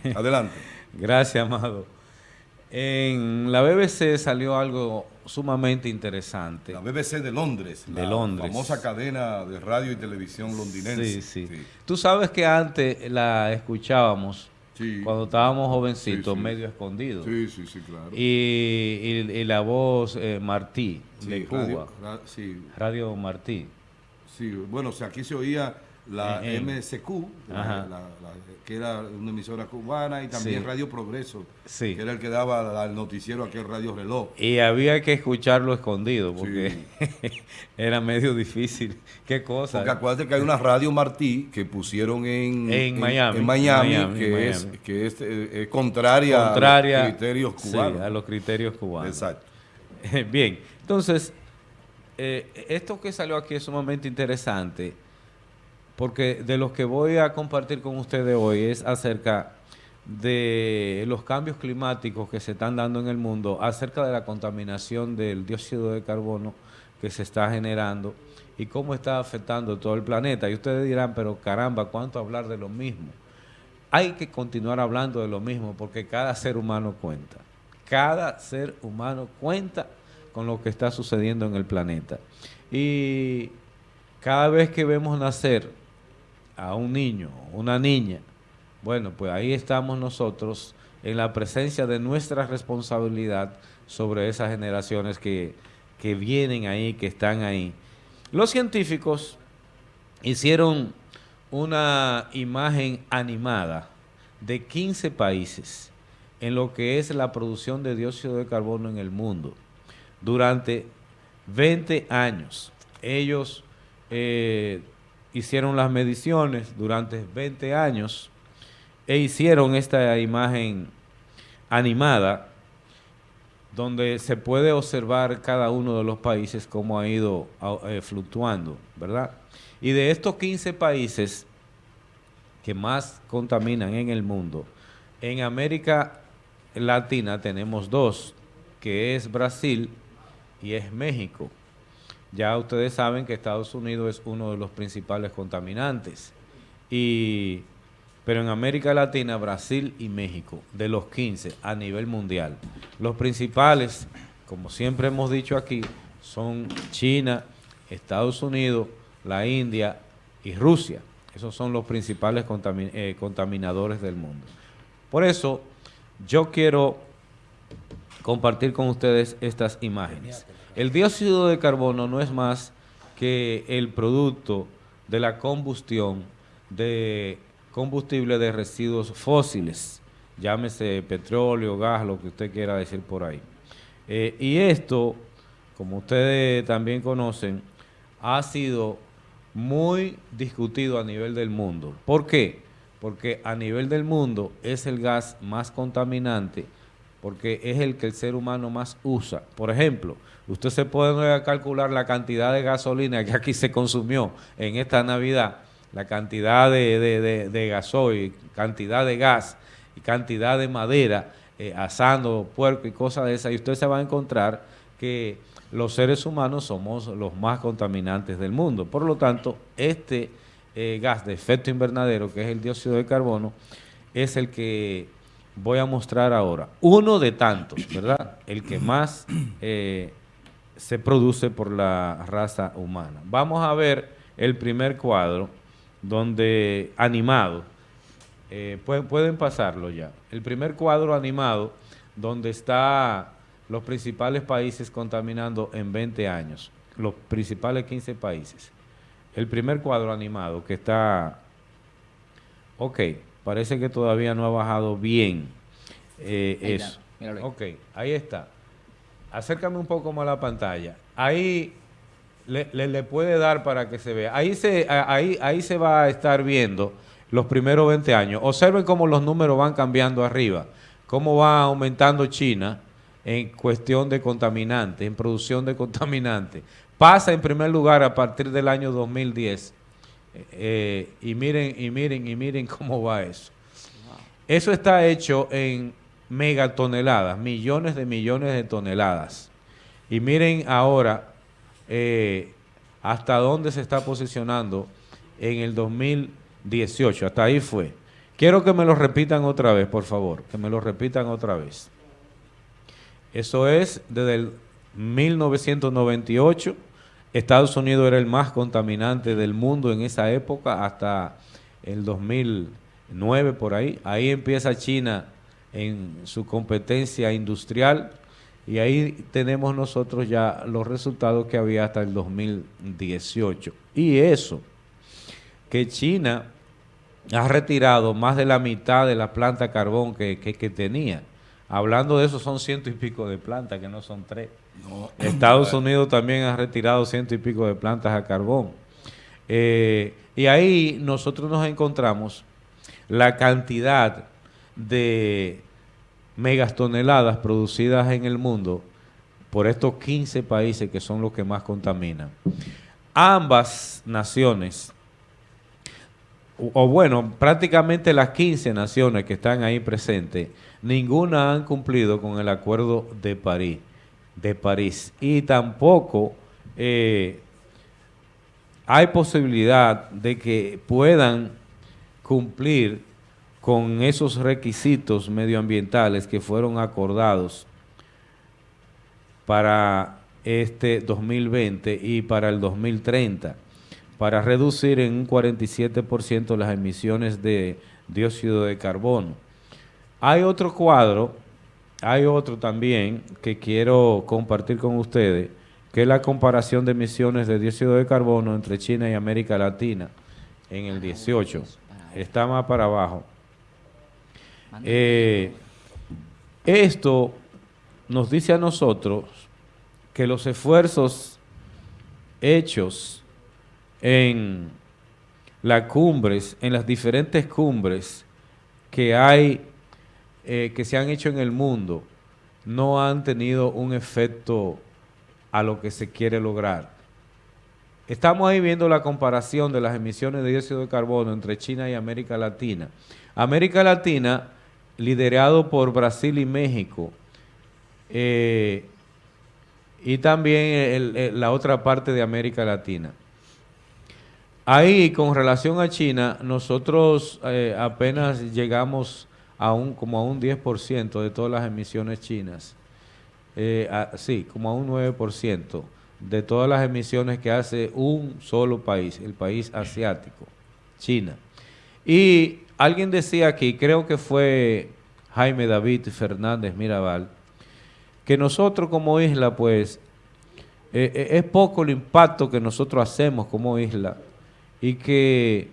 Adelante. Gracias, Amado. En la BBC salió algo sumamente interesante. La BBC de Londres. De la Londres. famosa cadena de radio y televisión londinense. Sí, sí, Tú sabes que antes la escuchábamos cuando estábamos jovencitos, medio escondidos. Sí, sí, sí, claro. Y, la voz eh, Martí, de Cuba. Radio Martí. Sí, bueno, o sea, aquí se oía la MSQ, que era una emisora cubana, y también Radio Progreso, que era el que daba el noticiero aquí en Radio Reloj. Y había que escucharlo escondido, porque era medio difícil. ¿Qué cosa? Porque acuérdate que hay una Radio Martí que pusieron en, en, Miami, en Miami, que, Es, que es, eh, contraria, a los criterios cubanos. a los criterios cubanos. Exacto. Bien, entonces, eh, esto que salió aquí es sumamente interesante porque de lo que voy a compartir con ustedes hoy es acerca de los cambios climáticos que se están dando en el mundo, acerca de la contaminación del dióxido de carbono que se está generando y cómo está afectando todo el planeta. Y ustedes dirán, pero caramba, ¿cuánto hablar de lo mismo? Hay que continuar hablando de lo mismo porque cada ser humano cuenta. Cada ser humano cuenta con lo que está sucediendo en el planeta. Y cada vez que vemos nacer a un niño, una niña, bueno, pues ahí estamos nosotros en la presencia de nuestra responsabilidad sobre esas generaciones que, que vienen ahí, que están ahí. Los científicos hicieron una imagen animada de 15 países en lo que es la producción de dióxido de carbono en el mundo durante 20 años. Ellos eh, hicieron las mediciones durante 20 años e hicieron esta imagen animada donde se puede observar cada uno de los países cómo ha ido eh, fluctuando, ¿verdad? Y de estos 15 países que más contaminan en el mundo, en América Latina tenemos dos, que es Brasil y es México. Ya ustedes saben que Estados Unidos es uno de los principales contaminantes. Y, pero en América Latina, Brasil y México, de los 15 a nivel mundial. Los principales, como siempre hemos dicho aquí, son China, Estados Unidos, la India y Rusia. Esos son los principales eh, contaminadores del mundo. Por eso, yo quiero compartir con ustedes estas imágenes. El dióxido de carbono no es más que el producto de la combustión de combustible de residuos fósiles, llámese petróleo, gas, lo que usted quiera decir por ahí. Eh, y esto, como ustedes también conocen, ha sido muy discutido a nivel del mundo. ¿Por qué? Porque a nivel del mundo es el gas más contaminante, porque es el que el ser humano más usa. Por ejemplo, usted se puede calcular la cantidad de gasolina que aquí se consumió en esta Navidad, la cantidad de, gasoil, cantidad de gas y cantidad de madera, eh, asando puerco y cosas de esas, y usted se va a encontrar que los seres humanos somos los más contaminantes del mundo. Por lo tanto, este eh, gas de efecto invernadero, que es el dióxido de carbono, es el que voy a mostrar ahora. Uno de tantos, ¿verdad? El que más eh, se produce por la raza humana. Vamos a ver el primer cuadro, donde animado, eh, pueden, pasarlo ya. El primer cuadro animado, donde está los principales países contaminando en 20 años, los principales 15 países. El primer cuadro animado que está, ok, parece que todavía no ha bajado bien eh, eso. ok, ahí está. Acércame un poco más a la pantalla. Ahí le, puede dar para que se vea. Ahí se, ahí, ahí se va a estar viendo los primeros 20 años. Observen cómo los números van cambiando arriba, cómo va aumentando China en cuestión de contaminantes, en producción de contaminantes. Pasa en primer lugar a partir del año 2010. Eh, y miren, y miren, y miren cómo va eso. Eso está hecho en megatoneladas, millones de millones de toneladas. Y miren ahora eh, hasta dónde se está posicionando en el 2018, hasta ahí fue. Quiero que me lo repitan otra vez, por favor, que me lo repitan otra vez. Eso es desde el 1998. Estados Unidos era el más contaminante del mundo en esa época hasta el 2009 por ahí. Ahí empieza China en su competencia industrial y ahí tenemos nosotros ya los resultados que había hasta el 2018. Y eso, que China ha retirado más de la mitad de la planta carbón que, tenía. Hablando de eso, son ciento y pico de plantas, que no son tres. Estados Unidos también ha retirado ciento y pico de plantas a carbón. Eh, y ahí nosotros nos encontramos la cantidad de megatoneladas producidas en el mundo por estos 15 países que son los que más contaminan. Ambas naciones, o bueno, prácticamente las 15 naciones que están ahí presentes, ninguna han cumplido con el Acuerdo de París, de París. Y tampoco eh, hay posibilidad de que puedan cumplir con esos requisitos medioambientales que fueron acordados para este 2020 y para el 2030, para reducir en un 47% las emisiones de dióxido de carbono. Hay otro cuadro, hay otro también que quiero compartir con ustedes, que es la comparación de emisiones de dióxido de carbono entre China y América Latina en el 18. Está más para abajo. Eh, esto nos dice a nosotros que los esfuerzos hechos en las cumbres, en las diferentes cumbres que hay, eh, que se han hecho en el mundo, no han tenido un efecto a lo que se quiere lograr. Estamos ahí viendo la comparación de las emisiones de dióxido de carbono entre China y América Latina. América Latina liderado por Brasil y México, eh, y también la otra parte de América Latina. Ahí, con relación a China, nosotros eh, apenas llegamos a un, como a un 10% de todas las emisiones chinas. Eh, sí, como a un 9% de todas las emisiones que hace un solo país, el país asiático, China. Y alguien decía aquí, creo que fue Jaime David Fernández Mirabal, que nosotros como isla, pues, eh, es poco el impacto que nosotros hacemos como isla y que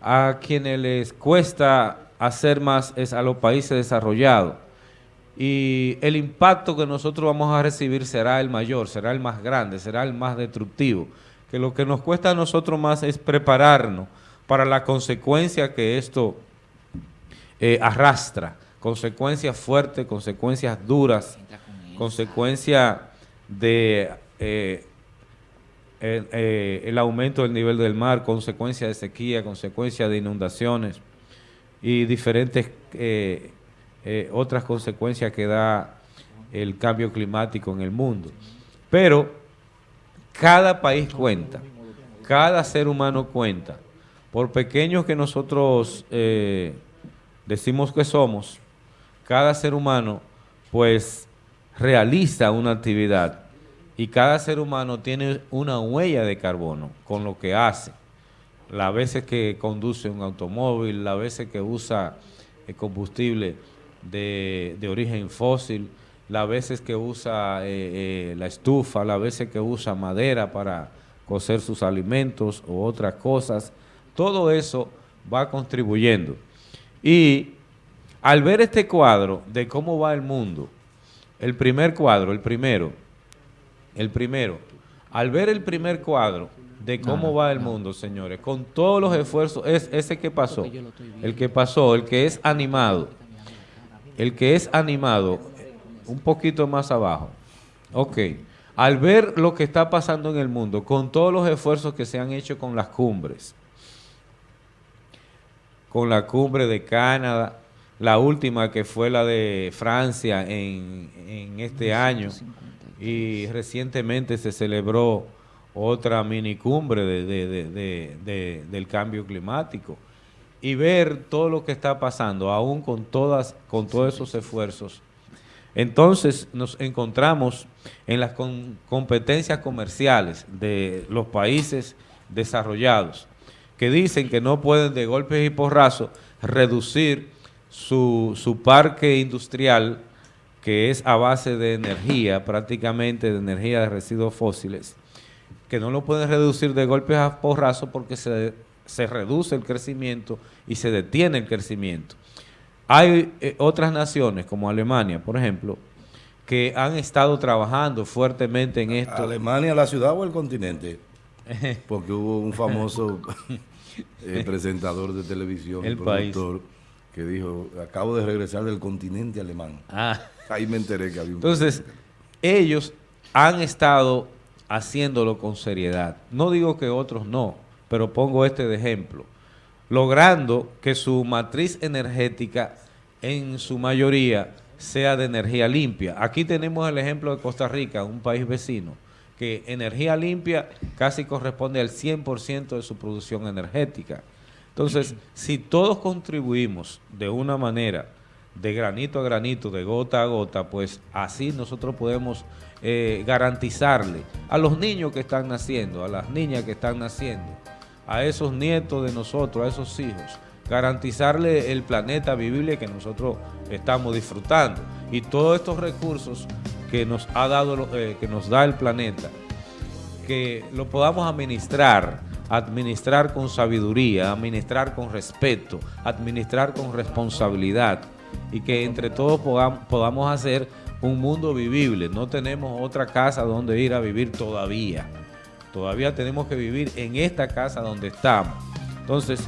a quienes les cuesta hacer más es a los países desarrollados. Y el impacto que nosotros vamos a recibir será el mayor, será el más grande, será el más destructivo. Que lo que nos cuesta a nosotros más es prepararnos para la consecuencia que esto eh, arrastra, consecuencias fuertes, consecuencias duras, consecuencias de eh, eh, el aumento del nivel del mar, consecuencias de sequía, consecuencias de inundaciones y diferentes otras consecuencias que da el cambio climático en el mundo. Pero cada país cuenta, cada ser humano cuenta por pequeños que nosotros eh, decimos que somos, cada ser humano pues realiza una actividad y cada ser humano tiene una huella de carbono con lo que hace. Las veces que conduce un automóvil, las veces que usa el combustible de, origen fósil, las veces que usa eh, eh, la estufa, las veces que usa madera para cocer sus alimentos o otras cosas, todo eso va contribuyendo. Y al ver este cuadro de cómo va el mundo, el primer cuadro, el primero, el primero, al ver el primer cuadro de cómo va el mundo, señores, con todos los esfuerzos, es ese que pasó, el que pasó, el que es animado, el que es animado, un poquito más abajo, ok, al ver lo que está pasando en el mundo, con todos los esfuerzos que se han hecho con las cumbres, con la cumbre de Canadá, la última que fue la de Francia en, este año y recientemente se celebró otra mini cumbre de, del cambio climático. y ver todo lo que está pasando, aún con, todas, con todos esos esfuerzos. Entonces nos encontramos en las competencias comerciales de los países desarrollados, que dicen que no pueden de golpes y porrazos reducir su, su parque industrial, que es a base de energía, prácticamente de energía de residuos fósiles, que no lo pueden reducir de golpes a porrazos porque se, se reduce el crecimiento y se detiene el crecimiento. Hay eh, otras naciones, como Alemania, por ejemplo, que han estado trabajando fuertemente en esto. ¿Alemania, la ciudad o el continente? Porque hubo un famoso eh, presentador de televisión, el productor, que dijo, acabo de regresar del continente alemán. Ah. Ahí me enteré que había un... Entonces, ellos han estado haciéndolo con seriedad. No digo que otros no, pero pongo este de ejemplo logrando que su matriz energética en su mayoría sea de energía limpia. Aquí tenemos el ejemplo de Costa Rica, un país vecino, que energía limpia casi corresponde al 100% de su producción energética. Entonces, si todos contribuimos de una manera, de granito a granito, de gota a gota, pues así nosotros podemos eh, garantizarle a los niños que están naciendo, a las niñas que están naciendo, a esos nietos de nosotros, a esos hijos, garantizarle el planeta vivible que nosotros estamos disfrutando. Y todos estos recursos que nos ha dado eh, que nos da el planeta que lo podamos administrar administrar con sabiduría administrar con respeto administrar con responsabilidad. Y que entre todos podamos, hacer un mundo vivible. No tenemos otra casa donde ir a vivir todavía. Todavía tenemos que vivir en esta casa donde estamos. Entonces,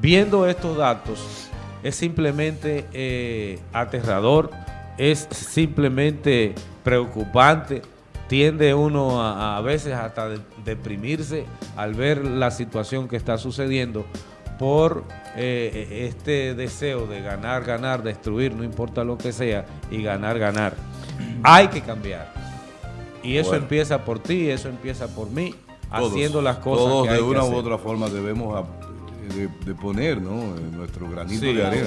viendo estos datos, es simplemente eh, aterrador, es simplemente preocupante, tiende uno a, veces hasta deprimirse al ver la situación que está sucediendo por eh, este deseo de ganar, ganar, destruir, no importa lo que sea, y ganar, ganar. Hay que cambiar. Y eso empieza por ti, eso empieza por mí, haciendo las cosas todos de una u otra forma debemos de, poner ¿no? nuestro granito de arena.